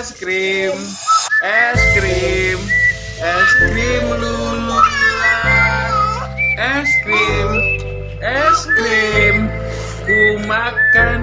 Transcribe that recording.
es krim, es krim, es krim lulu es krim, es krim, ku makan.